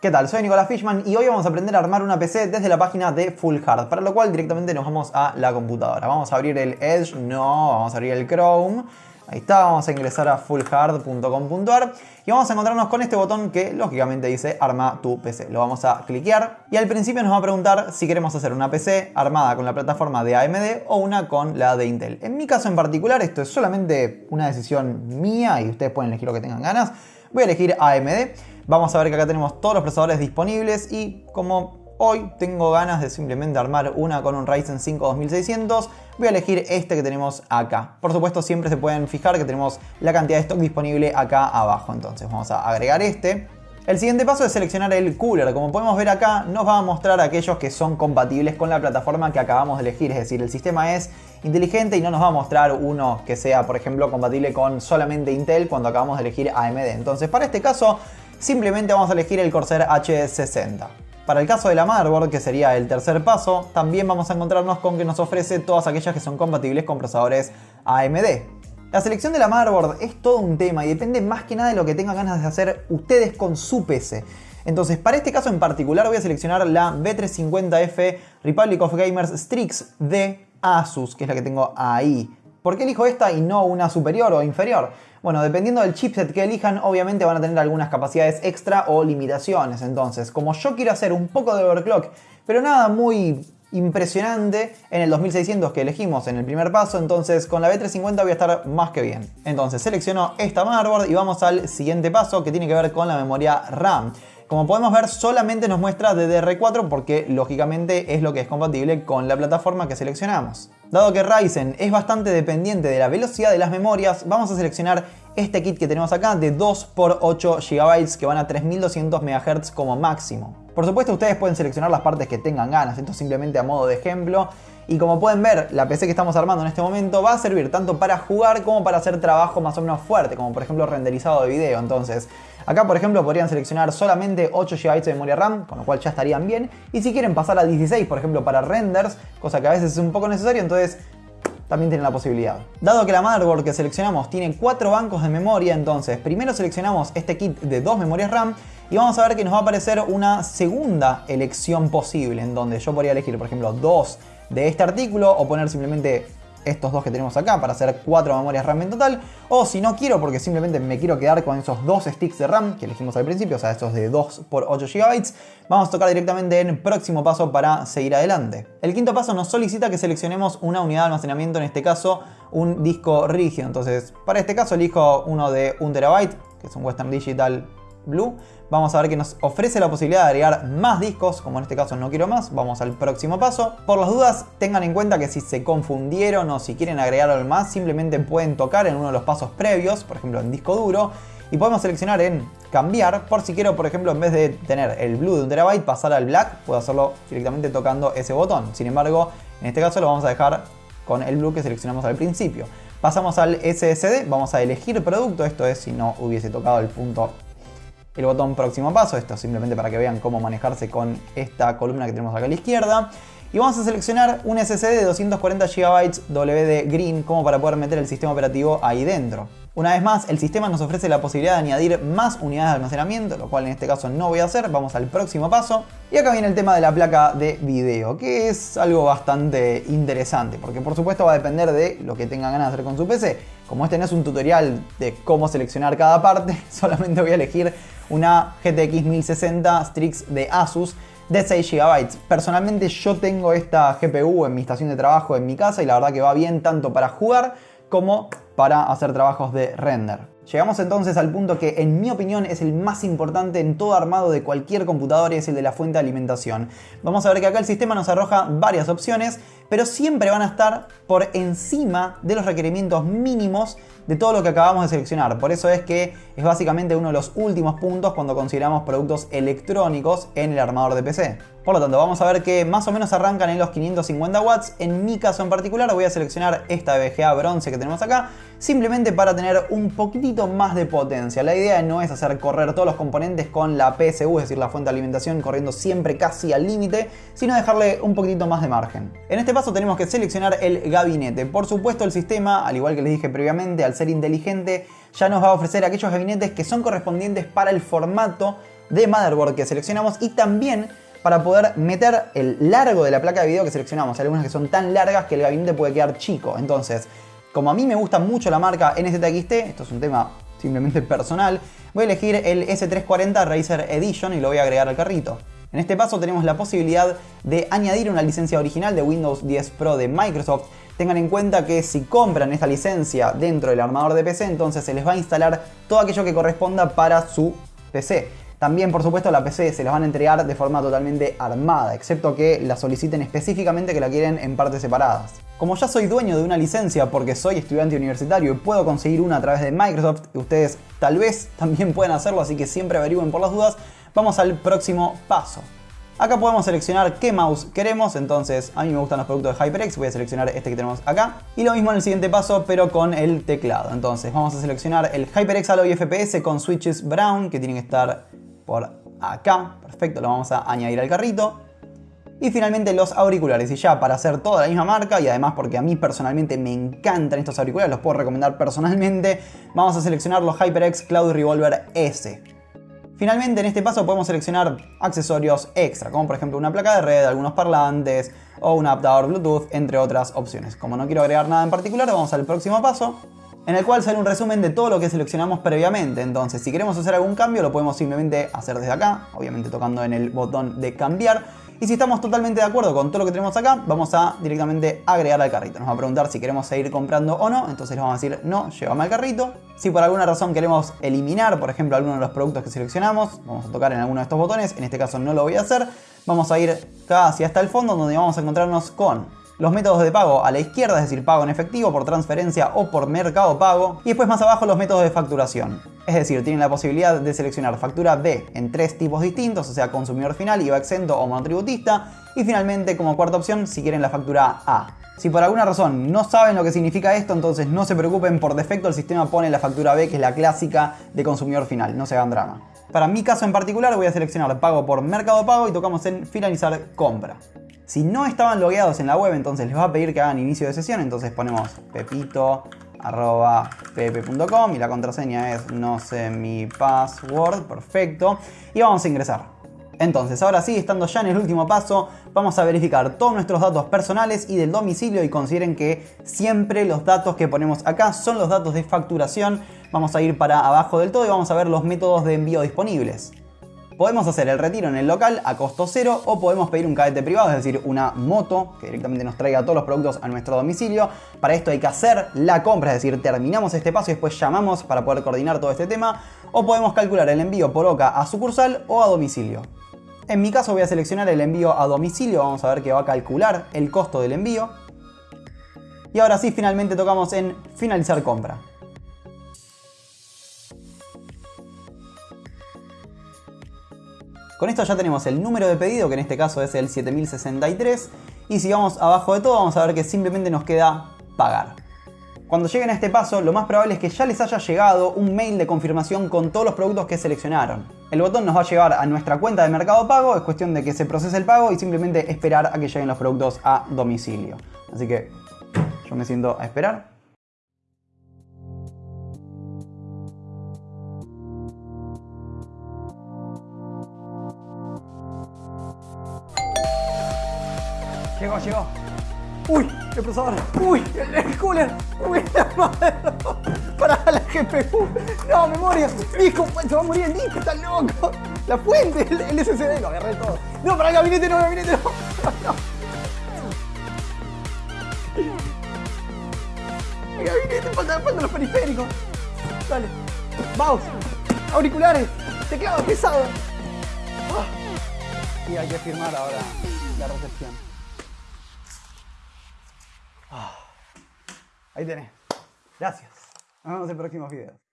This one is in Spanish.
¿Qué tal? Soy Nicolás Fishman y hoy vamos a aprender a armar una PC desde la página de Full Hard, para lo cual directamente nos vamos a la computadora. Vamos a abrir el Edge, no, vamos a abrir el Chrome. Ahí está, vamos a ingresar a fullhard.com.ar y vamos a encontrarnos con este botón que lógicamente dice arma tu PC. Lo vamos a cliquear y al principio nos va a preguntar si queremos hacer una PC armada con la plataforma de AMD o una con la de Intel. En mi caso en particular esto es solamente una decisión mía y ustedes pueden elegir lo que tengan ganas. Voy a elegir AMD. Vamos a ver que acá tenemos todos los procesadores disponibles y como Hoy tengo ganas de simplemente armar una con un Ryzen 5 2600. Voy a elegir este que tenemos acá. Por supuesto siempre se pueden fijar que tenemos la cantidad de stock disponible acá abajo. Entonces vamos a agregar este. El siguiente paso es seleccionar el cooler. Como podemos ver acá, nos va a mostrar aquellos que son compatibles con la plataforma que acabamos de elegir. Es decir, el sistema es inteligente y no nos va a mostrar uno que sea, por ejemplo, compatible con solamente Intel cuando acabamos de elegir AMD. Entonces, para este caso, simplemente vamos a elegir el Corsair H60. Para el caso de la motherboard, que sería el tercer paso, también vamos a encontrarnos con que nos ofrece todas aquellas que son compatibles con procesadores AMD. La selección de la motherboard es todo un tema y depende más que nada de lo que tengan ganas de hacer ustedes con su PC. Entonces, para este caso en particular voy a seleccionar la B350F Republic of Gamers Strix de Asus, que es la que tengo ahí. ¿Por qué elijo esta y no una superior o inferior? Bueno, dependiendo del chipset que elijan, obviamente van a tener algunas capacidades extra o limitaciones. Entonces, como yo quiero hacer un poco de overclock, pero nada muy impresionante en el 2600 que elegimos en el primer paso, entonces con la B350 voy a estar más que bien. Entonces selecciono esta motherboard y vamos al siguiente paso que tiene que ver con la memoria RAM. Como podemos ver solamente nos muestra DDR4 porque lógicamente es lo que es compatible con la plataforma que seleccionamos. Dado que Ryzen es bastante dependiente de la velocidad de las memorias, vamos a seleccionar este kit que tenemos acá de 2x8 GB que van a 3200 MHz como máximo. Por supuesto ustedes pueden seleccionar las partes que tengan ganas, esto simplemente a modo de ejemplo. Y como pueden ver, la PC que estamos armando en este momento va a servir tanto para jugar como para hacer trabajo más o menos fuerte, como por ejemplo renderizado de video. Entonces, acá por ejemplo podrían seleccionar solamente 8 GB de memoria RAM, con lo cual ya estarían bien. Y si quieren pasar a 16, por ejemplo, para renders, cosa que a veces es un poco necesario, entonces también tienen la posibilidad. Dado que la motherboard que seleccionamos tiene 4 bancos de memoria, entonces primero seleccionamos este kit de 2 memorias RAM y vamos a ver que nos va a aparecer una segunda elección posible, en donde yo podría elegir, por ejemplo, 2 de este artículo o poner simplemente estos dos que tenemos acá para hacer cuatro memorias RAM en total. O si no quiero porque simplemente me quiero quedar con esos dos sticks de RAM que elegimos al principio, o sea, estos de 2 por 8 GB, vamos a tocar directamente en próximo paso para seguir adelante. El quinto paso nos solicita que seleccionemos una unidad de almacenamiento, en este caso un disco rígido. Entonces, para este caso elijo uno de 1 TB, que es un Western Digital Blue. Vamos a ver que nos ofrece la posibilidad de agregar más discos, como en este caso no quiero más, vamos al próximo paso. Por las dudas, tengan en cuenta que si se confundieron o si quieren agregar algo más, simplemente pueden tocar en uno de los pasos previos, por ejemplo en disco duro, y podemos seleccionar en cambiar, por si quiero, por ejemplo, en vez de tener el blue de un terabyte, pasar al black, puedo hacerlo directamente tocando ese botón. Sin embargo, en este caso lo vamos a dejar con el blue que seleccionamos al principio. Pasamos al SSD, vamos a elegir producto, esto es si no hubiese tocado el punto el botón próximo paso, esto simplemente para que vean cómo manejarse con esta columna que tenemos acá a la izquierda. Y vamos a seleccionar un SSD de 240 GB WD Green como para poder meter el sistema operativo ahí dentro. Una vez más, el sistema nos ofrece la posibilidad de añadir más unidades de almacenamiento, lo cual en este caso no voy a hacer, vamos al próximo paso. Y acá viene el tema de la placa de video, que es algo bastante interesante, porque por supuesto va a depender de lo que tengan ganas de hacer con su PC. Como este no es un tutorial de cómo seleccionar cada parte, solamente voy a elegir una GTX 1060 Strix de Asus de 6 GB. Personalmente yo tengo esta GPU en mi estación de trabajo en mi casa y la verdad que va bien tanto para jugar como para hacer trabajos de render. Llegamos entonces al punto que en mi opinión es el más importante en todo armado de cualquier computador y es el de la fuente de alimentación. Vamos a ver que acá el sistema nos arroja varias opciones, pero siempre van a estar por encima de los requerimientos mínimos de todo lo que acabamos de seleccionar. Por eso es que es básicamente uno de los últimos puntos cuando consideramos productos electrónicos en el armador de PC. Por lo tanto, vamos a ver que más o menos arrancan en los 550 watts. En mi caso en particular voy a seleccionar esta VGA bronce que tenemos acá, simplemente para tener un poquitito más de potencia. La idea no es hacer correr todos los componentes con la PSU, es decir, la fuente de alimentación corriendo siempre casi al límite, sino dejarle un poquitito más de margen. En este paso tenemos que seleccionar el gabinete. Por supuesto el sistema, al igual que les dije previamente, al ser inteligente, ya nos va a ofrecer aquellos gabinetes que son correspondientes para el formato de motherboard que seleccionamos y también para poder meter el largo de la placa de video que seleccionamos. Hay algunas que son tan largas que el gabinete puede quedar chico. Entonces, como a mí me gusta mucho la marca NZXT, esto es un tema simplemente personal, voy a elegir el S340 Razer Edition y lo voy a agregar al carrito. En este paso tenemos la posibilidad de añadir una licencia original de Windows 10 Pro de Microsoft. Tengan en cuenta que si compran esta licencia dentro del armador de PC, entonces se les va a instalar todo aquello que corresponda para su PC. También, por supuesto, la PC se las van a entregar de forma totalmente armada, excepto que la soliciten específicamente que la quieren en partes separadas. Como ya soy dueño de una licencia porque soy estudiante universitario y puedo conseguir una a través de Microsoft, ustedes tal vez también pueden hacerlo, así que siempre averigüen por las dudas, vamos al próximo paso. Acá podemos seleccionar qué mouse queremos, entonces a mí me gustan los productos de HyperX, voy a seleccionar este que tenemos acá. Y lo mismo en el siguiente paso, pero con el teclado. Entonces vamos a seleccionar el HyperX Alloy FPS con switches brown, que tienen que estar por acá. Perfecto, lo vamos a añadir al carrito. Y finalmente los auriculares. Y ya para hacer toda la misma marca y además porque a mí personalmente me encantan estos auriculares, los puedo recomendar personalmente, vamos a seleccionar los HyperX Cloud Revolver S. Finalmente en este paso podemos seleccionar accesorios extra, como por ejemplo una placa de red, algunos parlantes o un adaptador Bluetooth, entre otras opciones. Como no quiero agregar nada en particular, vamos al próximo paso en el cual sale un resumen de todo lo que seleccionamos previamente. Entonces, si queremos hacer algún cambio, lo podemos simplemente hacer desde acá, obviamente tocando en el botón de cambiar. Y si estamos totalmente de acuerdo con todo lo que tenemos acá, vamos a directamente agregar al carrito. Nos va a preguntar si queremos seguir comprando o no, entonces le vamos a decir no, llévame al carrito. Si por alguna razón queremos eliminar, por ejemplo, alguno de los productos que seleccionamos, vamos a tocar en alguno de estos botones, en este caso no lo voy a hacer. Vamos a ir casi hasta el fondo donde vamos a encontrarnos con los métodos de pago a la izquierda, es decir, pago en efectivo, por transferencia o por mercado pago. Y después más abajo los métodos de facturación. Es decir, tienen la posibilidad de seleccionar factura B en tres tipos distintos, o sea, consumidor final, IVA exento o monotributista. Y finalmente, como cuarta opción, si quieren la factura A. Si por alguna razón no saben lo que significa esto, entonces no se preocupen, por defecto el sistema pone la factura B, que es la clásica de consumidor final, no se hagan drama. Para mi caso en particular voy a seleccionar pago por mercado pago y tocamos en finalizar compra. Si no estaban logueados en la web, entonces les va a pedir que hagan inicio de sesión. Entonces ponemos pepito.pp.com y la contraseña es no sé mi password. Perfecto. Y vamos a ingresar. Entonces, ahora sí, estando ya en el último paso, vamos a verificar todos nuestros datos personales y del domicilio y consideren que siempre los datos que ponemos acá son los datos de facturación. Vamos a ir para abajo del todo y vamos a ver los métodos de envío disponibles. Podemos hacer el retiro en el local a costo cero o podemos pedir un cadete privado, es decir, una moto que directamente nos traiga todos los productos a nuestro domicilio. Para esto hay que hacer la compra, es decir, terminamos este paso y después llamamos para poder coordinar todo este tema. O podemos calcular el envío por OCA a sucursal o a domicilio. En mi caso voy a seleccionar el envío a domicilio, vamos a ver que va a calcular el costo del envío. Y ahora sí, finalmente tocamos en finalizar compra. Con esto ya tenemos el número de pedido, que en este caso es el 7063. Y si vamos abajo de todo, vamos a ver que simplemente nos queda pagar. Cuando lleguen a este paso, lo más probable es que ya les haya llegado un mail de confirmación con todos los productos que seleccionaron. El botón nos va a llevar a nuestra cuenta de Mercado Pago, es cuestión de que se procese el pago y simplemente esperar a que lleguen los productos a domicilio. Así que yo me siento a esperar. Llegó, llegó. Uy, el procesador. Uy, el, cooler. Uy, la madre. Para la GPU. No, memoria. Disco, se va a morir el disco, está loco. La fuente, el, SSD, lo agarré todo. No, para el gabinete no, el gabinete no. no. El gabinete, falta, falta los periféricos. Dale. Mouse, auriculares, teclado pesado. Ah. Y hay que firmar ahora la recepción. Ahí tenés. Gracias. Nos vemos en próximos videos.